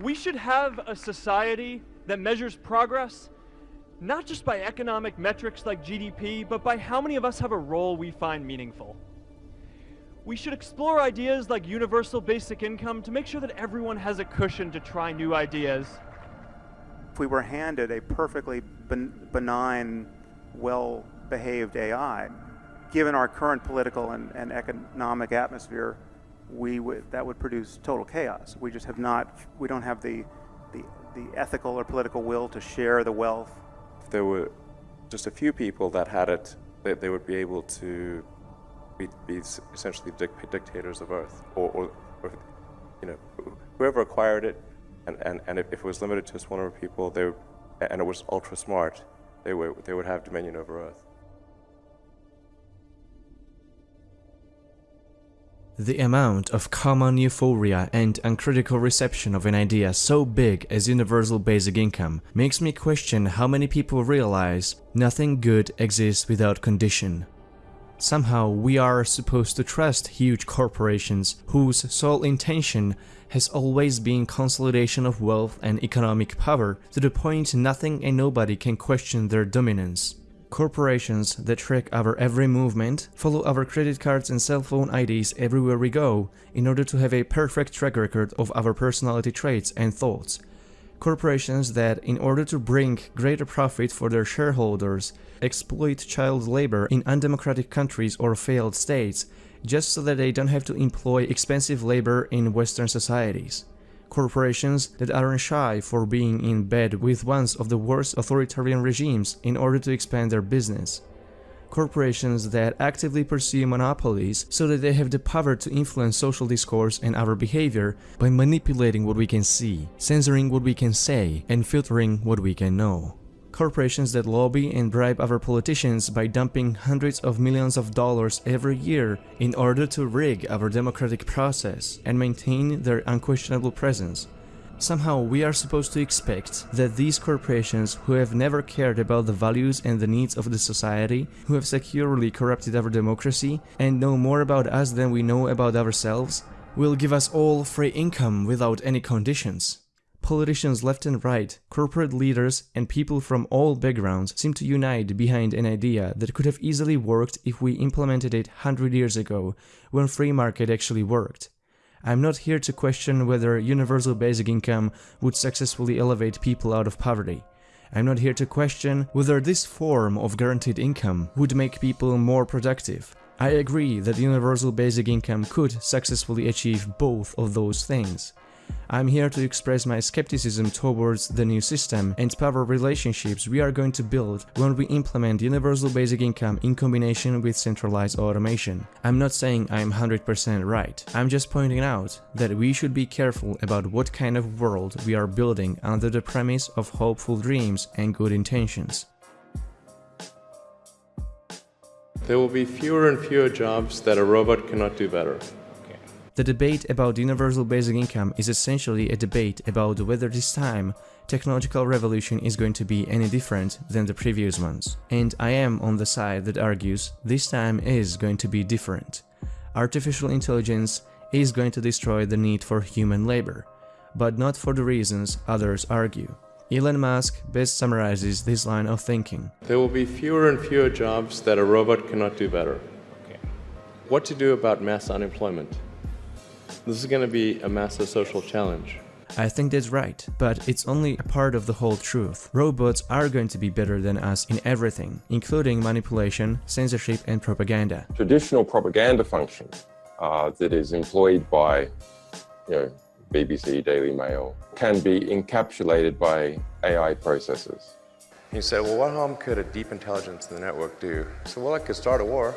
We should have a society that measures progress not just by economic metrics like GDP, but by how many of us have a role we find meaningful. We should explore ideas like universal basic income to make sure that everyone has a cushion to try new ideas. If we were handed a perfectly benign, well behaved AI, given our current political and, and economic atmosphere, we would, that would produce total chaos. We just have not, we don't have the, the, the ethical or political will to share the wealth. If there were just a few people that had it, they, they would be able to be, be essentially dic dictators of Earth, or, or, or, you know, whoever acquired it, and, and, and if, it was limited to just one of people, they, and it was ultra smart, they would, they would have dominion over Earth. The amount of common euphoria and uncritical reception of an idea so big as universal basic income makes me question how many people realize nothing good exists without condition. Somehow we are supposed to trust huge corporations whose sole intention has always been consolidation of wealth and economic power to the point nothing and nobody can question their dominance. Corporations that track our every movement, follow our credit cards and cell phone IDs everywhere we go, in order to have a perfect track record of our personality traits and thoughts. Corporations that, in order to bring greater profit for their shareholders, exploit child labor in undemocratic countries or failed states, just so that they don't have to employ expensive labor in Western societies corporations that aren't shy for being in bed with one of the worst authoritarian regimes in order to expand their business. Corporations that actively pursue monopolies so that they have the power to influence social discourse and our behavior by manipulating what we can see, censoring what we can say, and filtering what we can know corporations that lobby and bribe our politicians by dumping hundreds of millions of dollars every year in order to rig our democratic process and maintain their unquestionable presence. Somehow we are supposed to expect that these corporations who have never cared about the values and the needs of the society, who have securely corrupted our democracy and know more about us than we know about ourselves, will give us all free income without any conditions. Politicians left and right, corporate leaders, and people from all backgrounds seem to unite behind an idea that could have easily worked if we implemented it 100 years ago, when free market actually worked. I'm not here to question whether universal basic income would successfully elevate people out of poverty. I'm not here to question whether this form of guaranteed income would make people more productive. I agree that universal basic income could successfully achieve both of those things. I'm here to express my skepticism towards the new system and power relationships we are going to build when we implement universal basic income in combination with centralized automation. I'm not saying I'm 100% right, I'm just pointing out that we should be careful about what kind of world we are building under the premise of hopeful dreams and good intentions. There will be fewer and fewer jobs that a robot cannot do better. The debate about universal basic income is essentially a debate about whether this time technological revolution is going to be any different than the previous ones. And I am on the side that argues this time is going to be different. Artificial intelligence is going to destroy the need for human labor, but not for the reasons others argue. Elon Musk best summarizes this line of thinking. There will be fewer and fewer jobs that a robot cannot do better. Okay. What to do about mass unemployment? This is going to be a massive social challenge. I think that's right, but it's only a part of the whole truth. Robots are going to be better than us in everything, including manipulation, censorship and propaganda. Traditional propaganda function uh, that is employed by you know, BBC, Daily Mail, can be encapsulated by AI processes. He said, well, what harm could a deep intelligence in the network do? So, well, it could start a war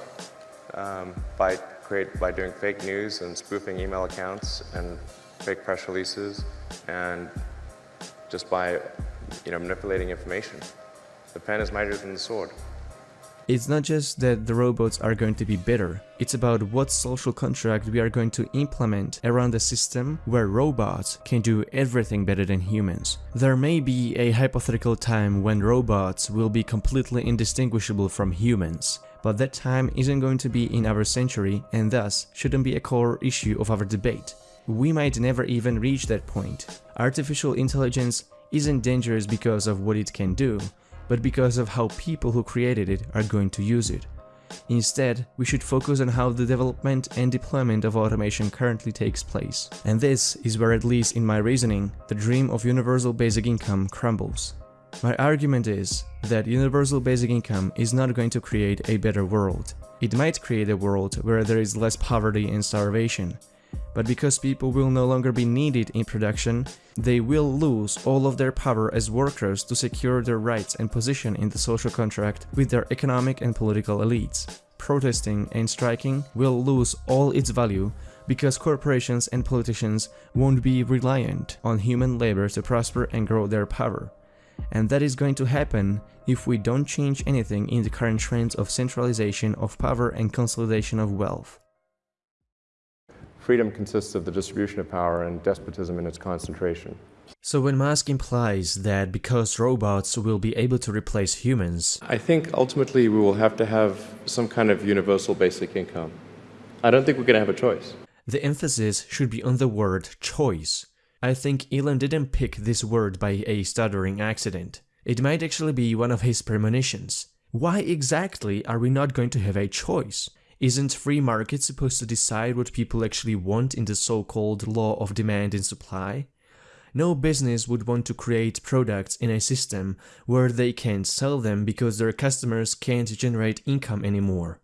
um, by create by doing fake news and spoofing email accounts and fake press releases and just by you know manipulating information. The pen is mightier than the sword. It's not just that the robots are going to be better, it's about what social contract we are going to implement around a system where robots can do everything better than humans. There may be a hypothetical time when robots will be completely indistinguishable from humans, but that time isn't going to be in our century and thus shouldn't be a core issue of our debate. We might never even reach that point. Artificial intelligence isn't dangerous because of what it can do, but because of how people who created it are going to use it. Instead, we should focus on how the development and deployment of automation currently takes place. And this is where, at least in my reasoning, the dream of universal basic income crumbles. My argument is that universal basic income is not going to create a better world. It might create a world where there is less poverty and starvation, but because people will no longer be needed in production, they will lose all of their power as workers to secure their rights and position in the social contract with their economic and political elites. Protesting and striking will lose all its value because corporations and politicians won't be reliant on human labor to prosper and grow their power. And that is going to happen if we don't change anything in the current trends of centralization of power and consolidation of wealth. Freedom consists of the distribution of power and despotism in its concentration. So when Musk implies that because robots will be able to replace humans, I think ultimately we will have to have some kind of universal basic income. I don't think we're going to have a choice. The emphasis should be on the word choice. I think Elon didn't pick this word by a stuttering accident. It might actually be one of his premonitions. Why exactly are we not going to have a choice? Isn't free market supposed to decide what people actually want in the so-called law of demand and supply? No business would want to create products in a system where they can't sell them because their customers can't generate income anymore.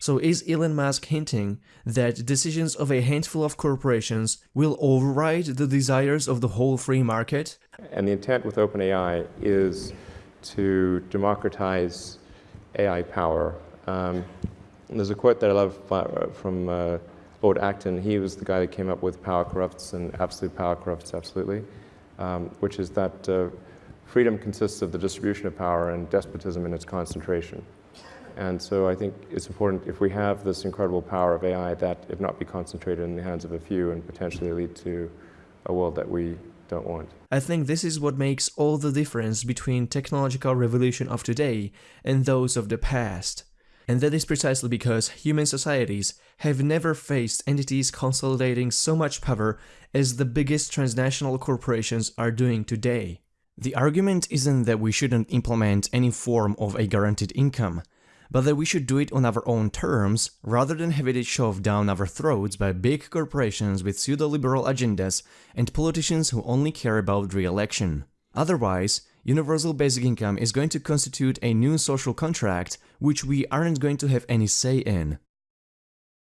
So is Elon Musk hinting that decisions of a handful of corporations will override the desires of the whole free market? And the intent with OpenAI is to democratize AI power. Um, there's a quote that I love from uh, Lord Acton. He was the guy that came up with power corrupts and absolute power corrupts absolutely, um, which is that uh, freedom consists of the distribution of power and despotism in its concentration. And so I think it's important if we have this incredible power of AI that it not be concentrated in the hands of a few and potentially lead to a world that we don't want. I think this is what makes all the difference between technological revolution of today and those of the past. And that is precisely because human societies have never faced entities consolidating so much power as the biggest transnational corporations are doing today. The argument isn't that we shouldn't implement any form of a guaranteed income, but that we should do it on our own terms rather than have it shoved down our throats by big corporations with pseudo-liberal agendas and politicians who only care about re-election. Otherwise, universal basic income is going to constitute a new social contract which we aren't going to have any say in.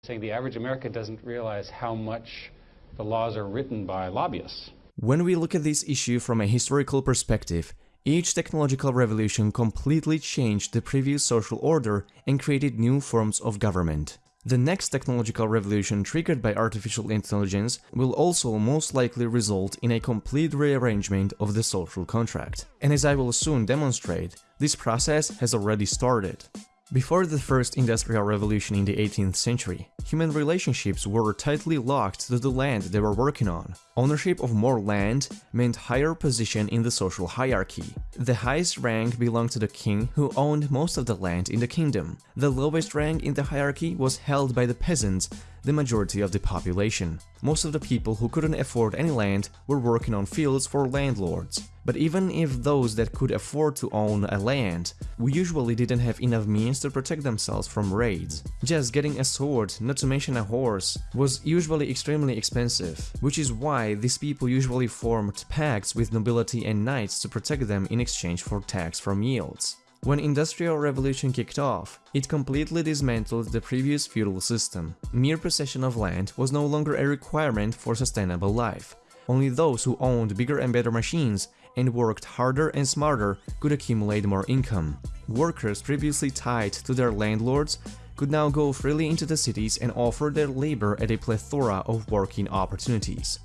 Saying the average American doesn't realize how much the laws are written by lobbyists. When we look at this issue from a historical perspective, each technological revolution completely changed the previous social order and created new forms of government. The next technological revolution triggered by artificial intelligence will also most likely result in a complete rearrangement of the social contract. And as I will soon demonstrate, this process has already started. Before the first industrial revolution in the 18th century, human relationships were tightly locked to the land they were working on. Ownership of more land meant higher position in the social hierarchy. The highest rank belonged to the king who owned most of the land in the kingdom. The lowest rank in the hierarchy was held by the peasants, the majority of the population. Most of the people who couldn't afford any land were working on fields for landlords. But even if those that could afford to own a land, we usually didn't have enough means to protect themselves from raids. Just getting a sword, not to mention a horse, was usually extremely expensive, which is why these people usually formed pacts with nobility and knights to protect them in exchange for tax from yields. When Industrial Revolution kicked off, it completely dismantled the previous feudal system. Mere possession of land was no longer a requirement for sustainable life. Only those who owned bigger and better machines and worked harder and smarter could accumulate more income. Workers previously tied to their landlords could now go freely into the cities and offer their labor at a plethora of working opportunities.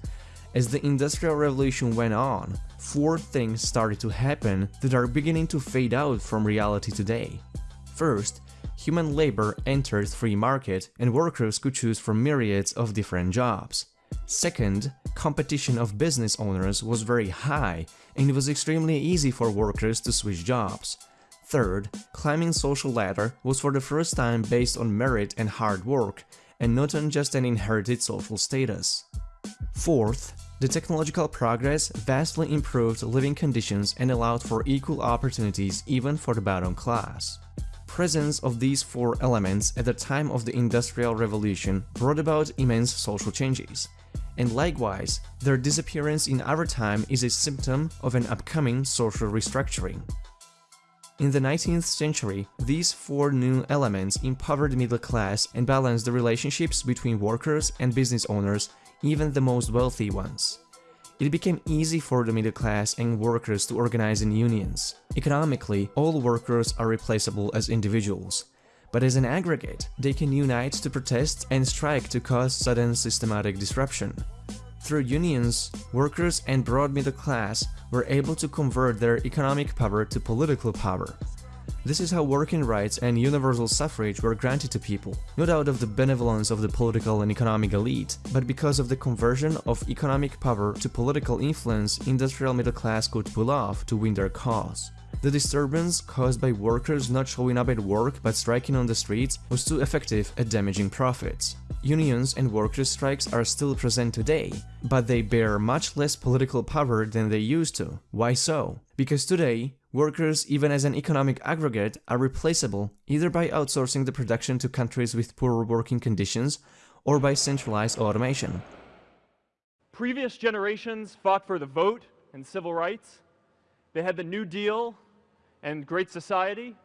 As the Industrial Revolution went on, four things started to happen that are beginning to fade out from reality today. First, human labor entered free market and workers could choose from myriads of different jobs. Second, competition of business owners was very high and it was extremely easy for workers to switch jobs. Third, climbing social ladder was for the first time based on merit and hard work, and not on just an inherited social status. Fourth, the technological progress vastly improved living conditions and allowed for equal opportunities even for the bottom class. Presence of these four elements at the time of the Industrial Revolution brought about immense social changes, and likewise, their disappearance in our time is a symptom of an upcoming social restructuring. In the 19th century, these four new elements empowered the middle class and balanced the relationships between workers and business owners even the most wealthy ones. It became easy for the middle class and workers to organize in unions. Economically, all workers are replaceable as individuals, but as an aggregate, they can unite to protest and strike to cause sudden systematic disruption. Through unions, workers and broad middle class were able to convert their economic power to political power, this is how working rights and universal suffrage were granted to people, not out of the benevolence of the political and economic elite, but because of the conversion of economic power to political influence industrial middle class could pull off to win their cause. The disturbance caused by workers not showing up at work but striking on the streets was too effective at damaging profits. Unions and workers' strikes are still present today, but they bear much less political power than they used to. Why so? Because today, Workers, even as an economic aggregate, are replaceable either by outsourcing the production to countries with poor working conditions or by centralized automation. Previous generations fought for the vote and civil rights. They had the New Deal and Great Society.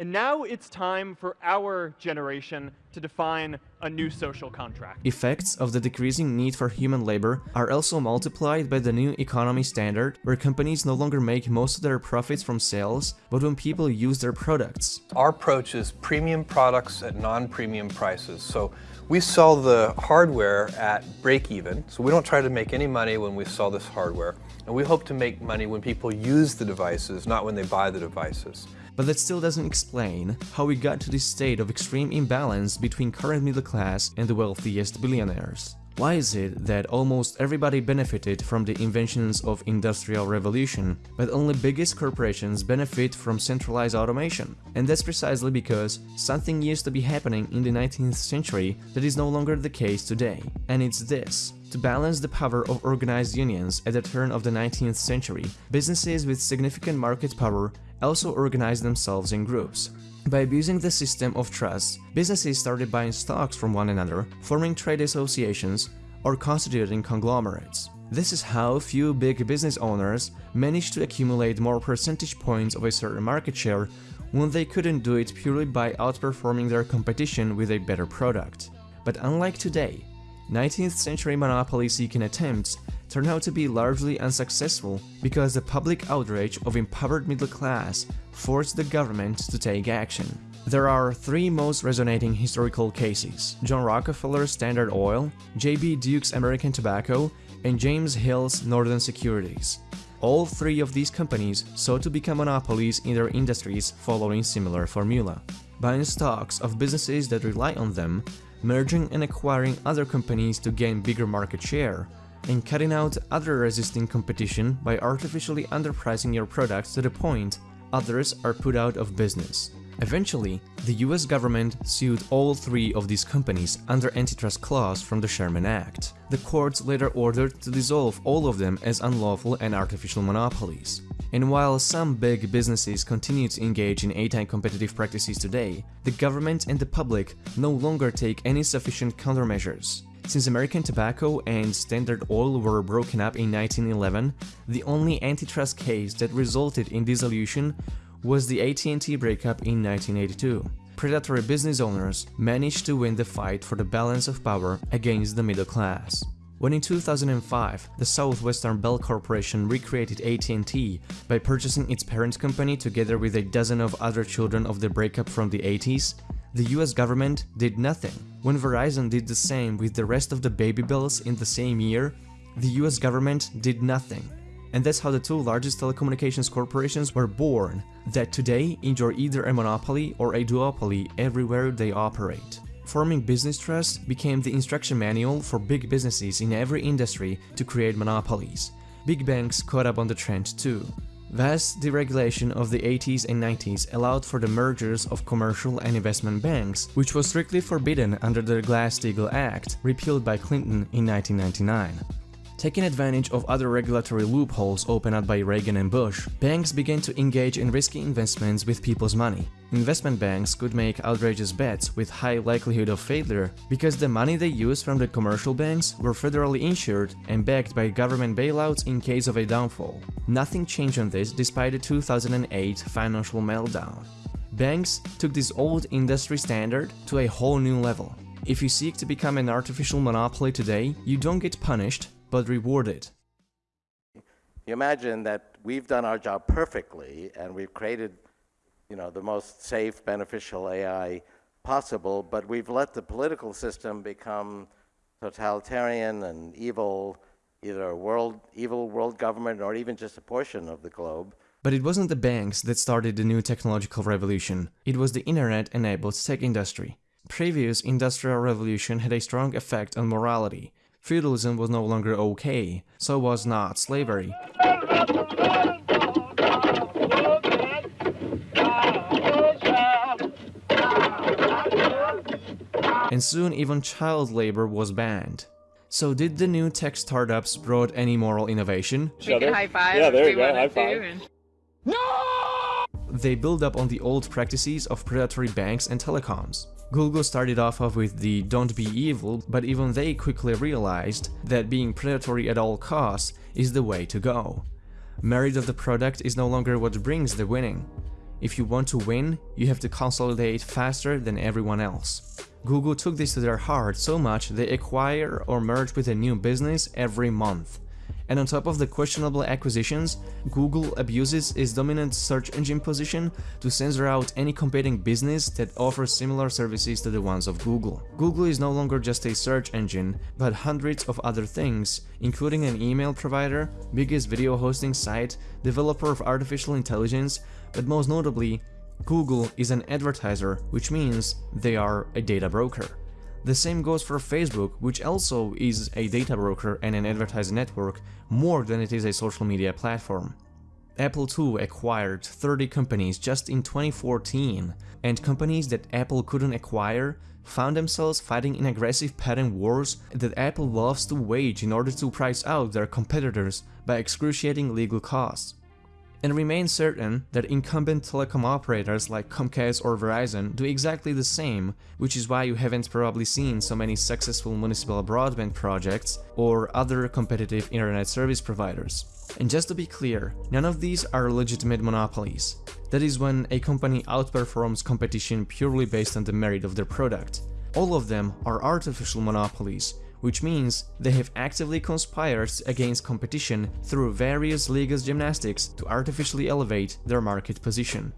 And now it's time for our generation to define a new social contract. Effects of the decreasing need for human labor are also multiplied by the new economy standard, where companies no longer make most of their profits from sales, but when people use their products. Our approach is premium products at non-premium prices. So we sell the hardware at break even, so we don't try to make any money when we sell this hardware. And we hope to make money when people use the devices, not when they buy the devices. But that still doesn't explain how we got to this state of extreme imbalance between current middle class and the wealthiest billionaires. Why is it that almost everybody benefited from the inventions of industrial revolution, but only biggest corporations benefit from centralized automation? And that's precisely because something used to be happening in the 19th century that is no longer the case today. And it's this. To balance the power of organized unions at the turn of the 19th century, businesses with significant market power also organized themselves in groups. By abusing the system of trust, businesses started buying stocks from one another, forming trade associations, or constituting conglomerates. This is how few big business owners managed to accumulate more percentage points of a certain market share when they couldn't do it purely by outperforming their competition with a better product. But unlike today, 19th century monopoly-seeking attempts turned out to be largely unsuccessful because the public outrage of empowered middle class forced the government to take action. There are three most resonating historical cases, John Rockefeller's Standard Oil, J.B. Duke's American Tobacco, and James Hill's Northern Securities. All three of these companies sought to become monopolies in their industries following similar formula. Buying stocks of businesses that rely on them, merging and acquiring other companies to gain bigger market share, and cutting out other resisting competition by artificially underpricing your products to the point others are put out of business. Eventually, the US government sued all three of these companies under antitrust clause from the Sherman Act. The courts later ordered to dissolve all of them as unlawful and artificial monopolies. And while some big businesses continue to engage in anti-competitive practices today, the government and the public no longer take any sufficient countermeasures. Since American Tobacco and Standard Oil were broken up in 1911, the only antitrust case that resulted in dissolution was the AT&T breakup in 1982. Predatory business owners managed to win the fight for the balance of power against the middle class. When in 2005, the Southwestern Bell Corporation recreated AT&T by purchasing its parent company together with a dozen of other children of the breakup from the 80s, the US government did nothing. When Verizon did the same with the rest of the baby bells in the same year, the US government did nothing. And that's how the two largest telecommunications corporations were born, that today enjoy either a monopoly or a duopoly everywhere they operate. Forming business trust became the instruction manual for big businesses in every industry to create monopolies. Big banks caught up on the trend too. Vast deregulation of the 80s and 90s allowed for the mergers of commercial and investment banks, which was strictly forbidden under the Glass-Steagall Act, repealed by Clinton in 1999. Taking advantage of other regulatory loopholes opened up by Reagan and Bush, banks began to engage in risky investments with people's money. Investment banks could make outrageous bets with high likelihood of failure because the money they used from the commercial banks were federally insured and backed by government bailouts in case of a downfall. Nothing changed on this despite the 2008 financial meltdown. Banks took this old industry standard to a whole new level. If you seek to become an artificial monopoly today, you don't get punished, but rewarded. You imagine that we've done our job perfectly and we've created, you know, the most safe, beneficial AI possible, but we've let the political system become totalitarian and evil, either a world, evil world government or even just a portion of the globe. But it wasn't the banks that started the new technological revolution, it was the internet-enabled tech industry. Previous industrial revolution had a strong effect on morality, feudalism was no longer okay, so was not slavery. And soon even child labor was banned. So did the new tech startups brought any moral innovation? We could high five yeah, there you go, high five. And... No! They build up on the old practices of predatory banks and telecoms. Google started off with the don't be evil, but even they quickly realized that being predatory at all costs is the way to go. Merit of the product is no longer what brings the winning. If you want to win, you have to consolidate faster than everyone else. Google took this to their heart so much they acquire or merge with a new business every month. And on top of the questionable acquisitions, Google abuses its dominant search engine position to censor out any competing business that offers similar services to the ones of Google. Google is no longer just a search engine, but hundreds of other things, including an email provider, biggest video hosting site, developer of artificial intelligence, but most notably, Google is an advertiser, which means they are a data broker. The same goes for Facebook, which also is a data broker and an advertising network more than it is a social media platform. Apple too acquired 30 companies just in 2014, and companies that Apple couldn't acquire found themselves fighting in aggressive patent wars that Apple loves to wage in order to price out their competitors by excruciating legal costs and remain certain that incumbent telecom operators like Comcast or Verizon do exactly the same, which is why you haven't probably seen so many successful municipal broadband projects or other competitive internet service providers. And just to be clear, none of these are legitimate monopolies. That is when a company outperforms competition purely based on the merit of their product. All of them are artificial monopolies, which means they have actively conspired against competition through various legal gymnastics to artificially elevate their market position.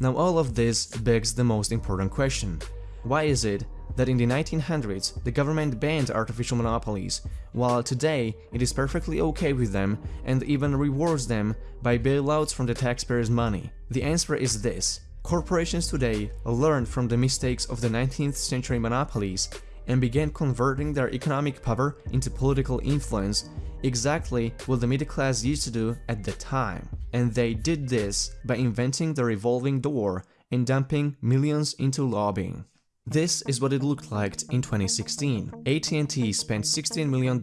Now all of this begs the most important question. Why is it that in the 1900s the government banned artificial monopolies, while today it is perfectly okay with them and even rewards them by bailouts from the taxpayers' money? The answer is this. Corporations today learned from the mistakes of the 19th century monopolies and began converting their economic power into political influence, exactly what the middle class used to do at the time. And they did this by inventing the revolving door and dumping millions into lobbying. This is what it looked like in 2016. AT&T spent $16 million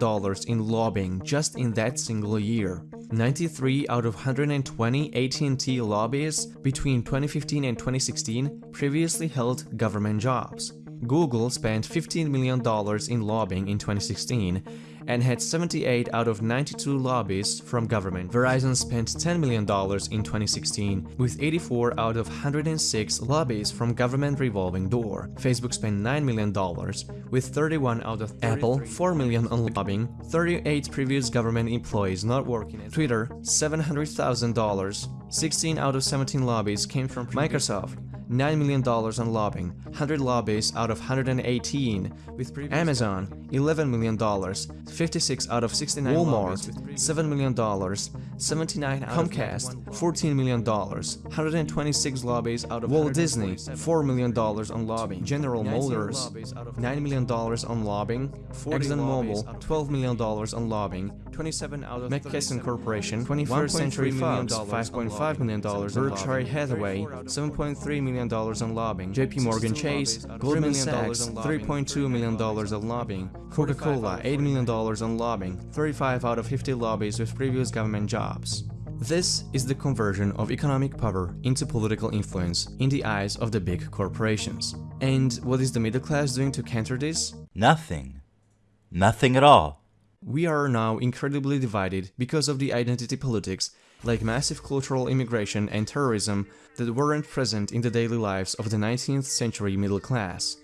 in lobbying just in that single year. 93 out of 120 AT&T lobbyists between 2015 and 2016 previously held government jobs. Google spent $15 million in lobbying in 2016 and had 78 out of 92 lobbyists from government. Verizon spent $10 million in 2016 with 84 out of 106 lobbyists from government revolving door. Facebook spent $9 million with 31 out of 33. Apple, 4 million on lobbying, 38 previous government employees not working Twitter, $700,000, 16 out of 17 lobbies came from Microsoft, $9 million on lobbying, 100 lobbies out of 118, with Amazon, $11 million, 56 out of 69 Walmart, $7 million, 79 Comcast, $14 million, 126 lobbies out of Walt Disney, $4 million on lobbying, General Motors, $9 million on lobbying, ExxonMobil, $12 million on lobbying, 27 out of McKesson Corporation, 21st Century Fox, $5.5 million, Berkshire Hathaway, $7.3 million on lobbying, JP Morgan Chase, Goldman Sachs, $3.2 million on lobbying, Coca-Cola, $8 million on lobbying, 35 out of 50 lobbies with previous government jobs. This is the conversion of economic power into political influence in the eyes of the big corporations. And what is the middle class doing to counter this? Nothing. Nothing at all. We are now incredibly divided because of the identity politics, like massive cultural immigration and terrorism that weren't present in the daily lives of the 19th century middle class.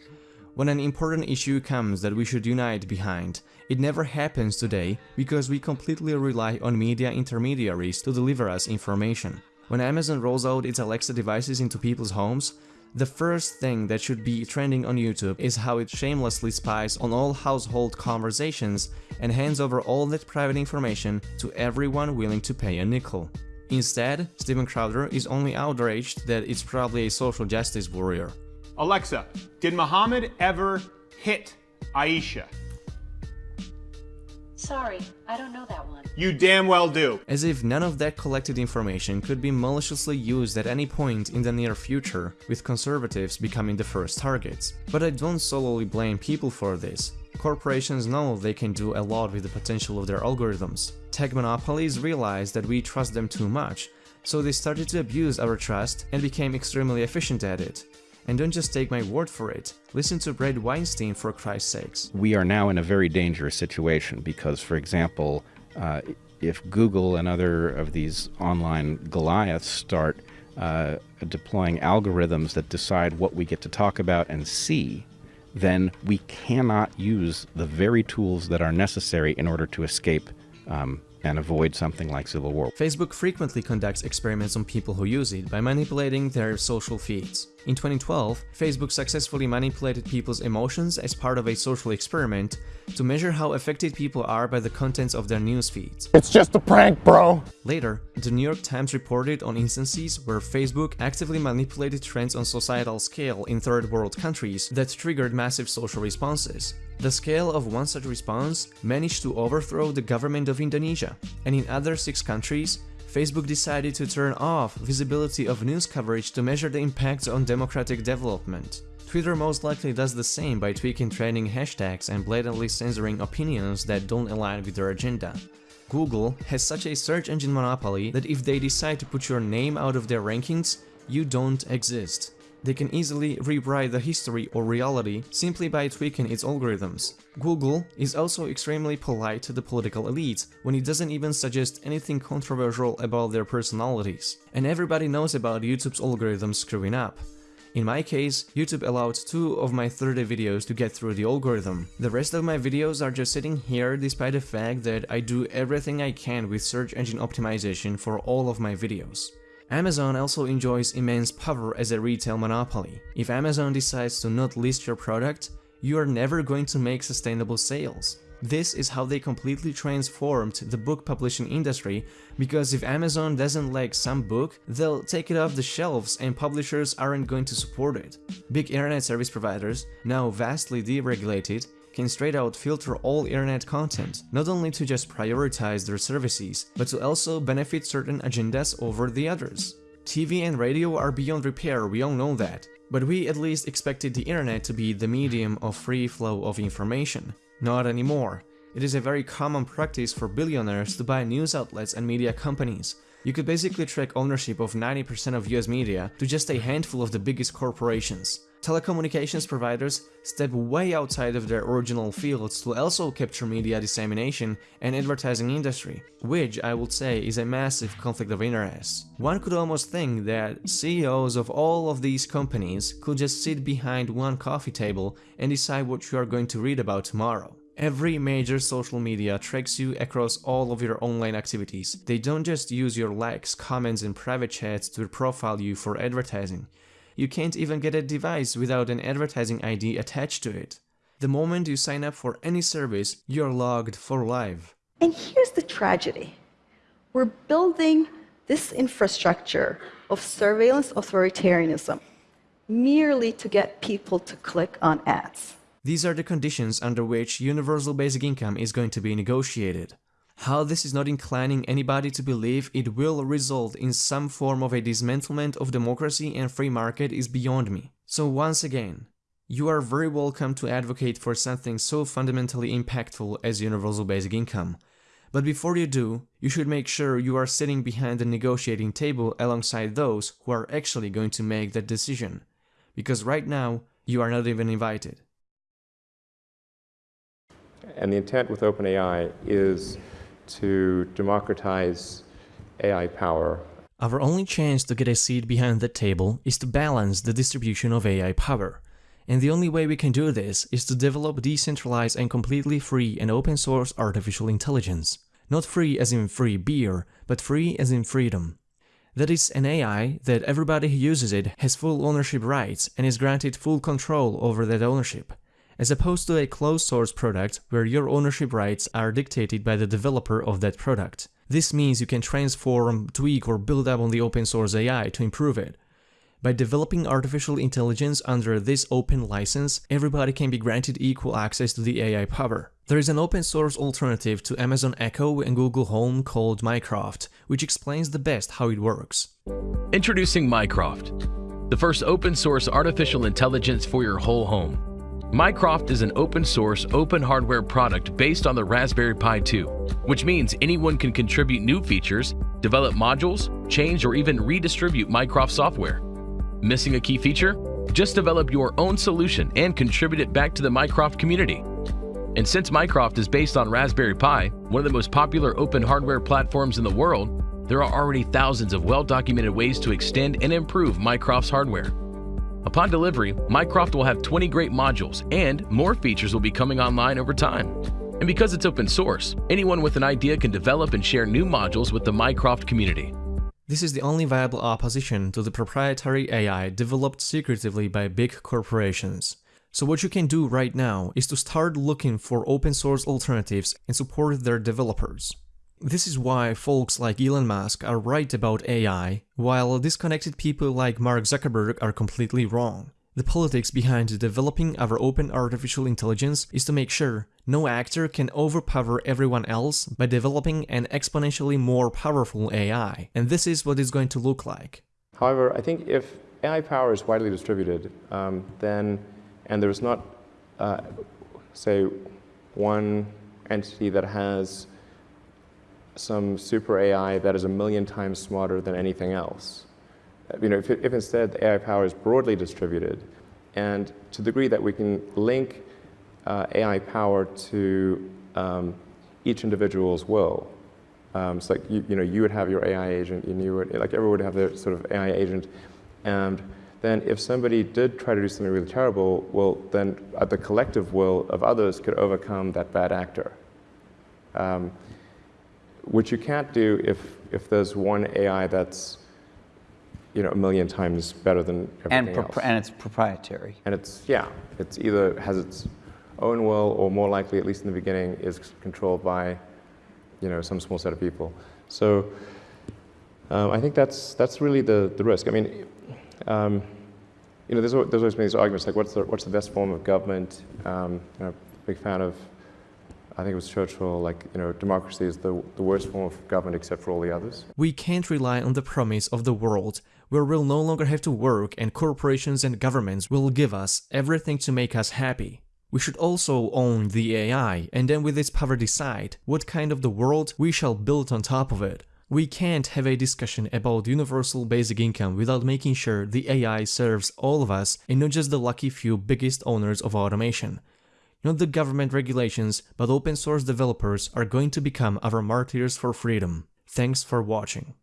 When an important issue comes that we should unite behind, it never happens today because we completely rely on media intermediaries to deliver us information. When Amazon rolls out its Alexa devices into people's homes, the first thing that should be trending on YouTube is how it shamelessly spies on all household conversations and hands over all that private information to everyone willing to pay a nickel. Instead, Steven Crowder is only outraged that it's probably a social justice warrior. Alexa, did Muhammad ever hit Aisha? Sorry, I don't know that one. You damn well do. As if none of that collected information could be maliciously used at any point in the near future, with conservatives becoming the first targets. But I don't solely blame people for this. Corporations know they can do a lot with the potential of their algorithms. Tech monopolies realized that we trust them too much, so they started to abuse our trust and became extremely efficient at it. And don't just take my word for it. Listen to Bret Weinstein for Christ's sakes. We are now in a very dangerous situation because, for example, uh, if Google and other of these online Goliaths start uh, deploying algorithms that decide what we get to talk about and see, then we cannot use the very tools that are necessary in order to escape um, and avoid something like civil war. Facebook frequently conducts experiments on people who use it by manipulating their social feeds. In 2012, Facebook successfully manipulated people's emotions as part of a social experiment to measure how affected people are by the contents of their news feeds. It's just a prank, bro! Later, the New York Times reported on instances where Facebook actively manipulated trends on societal scale in third world countries that triggered massive social responses. The scale of one such response managed to overthrow the government of Indonesia, and in other six countries, Facebook decided to turn off visibility of news coverage to measure the impacts on democratic development. Twitter most likely does the same by tweaking trending hashtags and blatantly censoring opinions that don't align with their agenda. Google has such a search engine monopoly that if they decide to put your name out of their rankings, you don't exist. They can easily rewrite the history or reality simply by tweaking its algorithms. Google is also extremely polite to the political elite when it doesn't even suggest anything controversial about their personalities. And everybody knows about YouTube's algorithms screwing up. In my case, YouTube allowed two of my 30 videos to get through the algorithm. The rest of my videos are just sitting here despite the fact that I do everything I can with search engine optimization for all of my videos. Amazon also enjoys immense power as a retail monopoly. If Amazon decides to not list your product, you are never going to make sustainable sales. This is how they completely transformed the book publishing industry because if Amazon doesn't like some book, they'll take it off the shelves and publishers aren't going to support it. Big internet service providers, now vastly deregulated, can straight out filter all internet content, not only to just prioritize their services, but to also benefit certain agendas over the others. TV and radio are beyond repair, we all know that, but we at least expected the internet to be the medium of free flow of information. Not anymore. It is a very common practice for billionaires to buy news outlets and media companies. You could basically track ownership of 90% of US media to just a handful of the biggest corporations. Telecommunications providers step way outside of their original fields to also capture media dissemination and advertising industry, which I would say is a massive conflict of interest. One could almost think that CEOs of all of these companies could just sit behind one coffee table and decide what you are going to read about tomorrow. Every major social media tracks you across all of your online activities. They don't just use your likes, comments and private chats to profile you for advertising. You can't even get a device without an advertising ID attached to it. The moment you sign up for any service, you're logged for life. And here's the tragedy. We're building this infrastructure of surveillance authoritarianism merely to get people to click on ads. These are the conditions under which universal basic income is going to be negotiated. How this is not inclining anybody to believe it will result in some form of a dismantlement of democracy and free market is beyond me. So once again, you are very welcome to advocate for something so fundamentally impactful as universal basic income. But before you do, you should make sure you are sitting behind the negotiating table alongside those who are actually going to make that decision. Because right now, you are not even invited. And the intent with OpenAI is to democratize AI power. Our only chance to get a seat behind the table is to balance the distribution of AI power. And the only way we can do this is to develop decentralized and completely free and open source artificial intelligence. Not free as in free beer, but free as in freedom. That is an AI that everybody who uses it has full ownership rights and is granted full control over that ownership as opposed to a closed source product where your ownership rights are dictated by the developer of that product. This means you can transform, tweak or build up on the open source AI to improve it. By developing artificial intelligence under this open license, everybody can be granted equal access to the AI power. There is an open source alternative to Amazon Echo and Google Home called Mycroft, which explains the best how it works. Introducing Mycroft, the first open source artificial intelligence for your whole home. Mycroft is an open source, open hardware product based on the Raspberry Pi 2, which means anyone can contribute new features, develop modules, change or even redistribute Mycroft software. Missing a key feature? Just develop your own solution and contribute it back to the Mycroft community. And since Mycroft is based on Raspberry Pi, one of the most popular open hardware platforms in the world, there are already thousands of well-documented ways to extend and improve Mycroft's hardware. Upon delivery, Mycroft will have 20 great modules, and more features will be coming online over time. And because it's open source, anyone with an idea can develop and share new modules with the Mycroft community. This is the only viable opposition to the proprietary AI developed secretively by big corporations. So what you can do right now is to start looking for open source alternatives and support their developers. This is why folks like Elon Musk are right about AI, while disconnected people like Mark Zuckerberg are completely wrong. The politics behind developing our open artificial intelligence is to make sure no actor can overpower everyone else by developing an exponentially more powerful AI, and this is what it's going to look like. However, I think if AI power is widely distributed, um, then, and there's not, uh, say, one entity that has some super AI that is a million times smarter than anything else. You know, if, if instead the AI power is broadly distributed, and to the degree that we can link uh, AI power to um, each individual's will. Um, so like, you, you, know, you would have your AI agent, and you would, like everyone would have their sort of AI agent, and then if somebody did try to do something really terrible, well, then uh, the collective will of others could overcome that bad actor. Um, which you can't do if, if there's one AI that's you know, a million times better than everything and else. And it's proprietary. And it's, yeah, it's either has its own will or more likely, at least in the beginning, is controlled by, you know, some small set of people. So um, I think that's, that's really the, the risk. I mean, um, you know, there's, there's always been these arguments like what's the, what's the best form of government? Um, you know, big fan of I think it was Churchill, like, you know, democracy is the, the worst form of government except for all the others. We can't rely on the promise of the world where we'll no longer have to work and corporations and governments will give us everything to make us happy. We should also own the AI and then with its power decide what kind of the world we shall build on top of it. We can't have a discussion about universal basic income without making sure the AI serves all of us and not just the lucky few biggest owners of automation. Not the government regulations, but open source developers are going to become our martyrs for freedom. Thanks for watching.